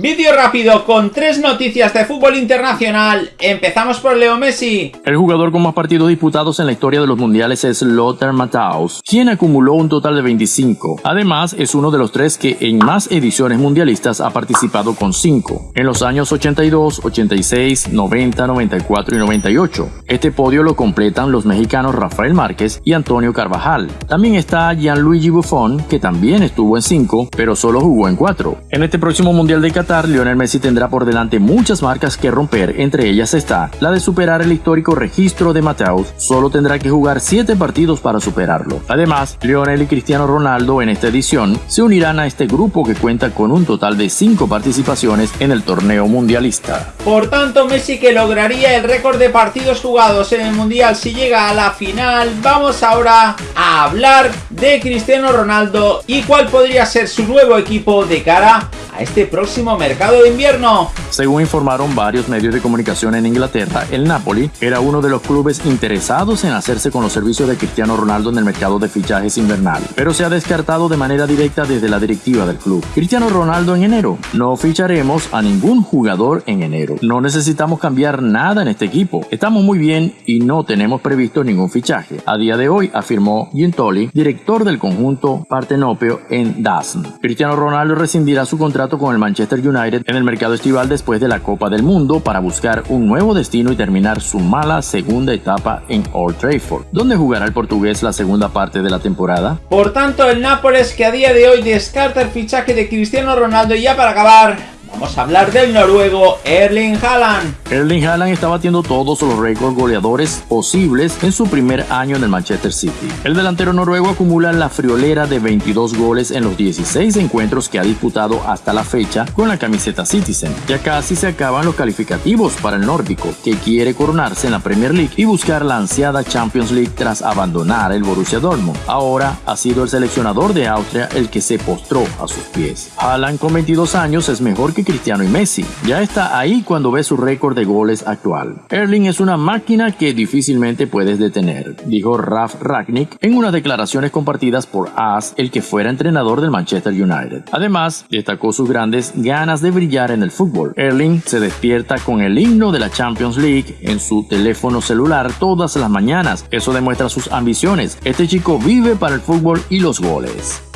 Vídeo rápido con tres noticias de fútbol internacional. Empezamos por Leo Messi. El jugador con más partidos disputados en la historia de los mundiales es Lothar Matthaus, quien acumuló un total de 25. Además, es uno de los tres que en más ediciones mundialistas ha participado con 5, en los años 82, 86, 90, 94 y 98. Este podio lo completan los mexicanos Rafael Márquez y Antonio Carvajal. También está Gianluigi Buffon, que también estuvo en 5, pero solo jugó en 4. En este próximo mundial de Qatar, Lionel Messi tendrá por delante muchas marcas que romper, entre ellas está la de superar el histórico registro de Mateus, solo tendrá que jugar 7 partidos para superarlo. Además, Lionel y Cristiano Ronaldo en esta edición se unirán a este grupo que cuenta con un total de 5 participaciones en el torneo mundialista. Por tanto, Messi que lograría el récord de partidos jugados en el mundial si llega a la final, vamos ahora a hablar de Cristiano Ronaldo y cuál podría ser su nuevo equipo de cara este próximo mercado de invierno. Según informaron varios medios de comunicación en Inglaterra, el Napoli era uno de los clubes interesados en hacerse con los servicios de Cristiano Ronaldo en el mercado de fichajes invernal, pero se ha descartado de manera directa desde la directiva del club. Cristiano Ronaldo en enero. No ficharemos a ningún jugador en enero. No necesitamos cambiar nada en este equipo. Estamos muy bien y no tenemos previsto ningún fichaje. A día de hoy, afirmó Gintoli, director del conjunto Partenopeo en Dazen. Cristiano Ronaldo rescindirá su contrato con el Manchester United en el mercado estival después de la Copa del Mundo para buscar un nuevo destino y terminar su mala segunda etapa en Old Trafford, donde jugará el portugués la segunda parte de la temporada. Por tanto, el Nápoles que a día de hoy descarta el fichaje de Cristiano Ronaldo y ya para acabar, Vamos a hablar del noruego Erling Haaland. Erling Haaland está batiendo todos los récords goleadores posibles en su primer año en el Manchester City. El delantero noruego acumula la friolera de 22 goles en los 16 encuentros que ha disputado hasta la fecha con la camiseta Citizen. Ya casi se acaban los calificativos para el nórdico, que quiere coronarse en la Premier League y buscar la ansiada Champions League tras abandonar el Borussia Dortmund. Ahora ha sido el seleccionador de Austria el que se postró a sus pies. Haaland con 22 años es mejor Cristiano y Messi. Ya está ahí cuando ve su récord de goles actual. Erling es una máquina que difícilmente puedes detener, dijo Raf Ragnick en unas declaraciones compartidas por As, el que fuera entrenador del Manchester United. Además, destacó sus grandes ganas de brillar en el fútbol. Erling se despierta con el himno de la Champions League en su teléfono celular todas las mañanas. Eso demuestra sus ambiciones. Este chico vive para el fútbol y los goles.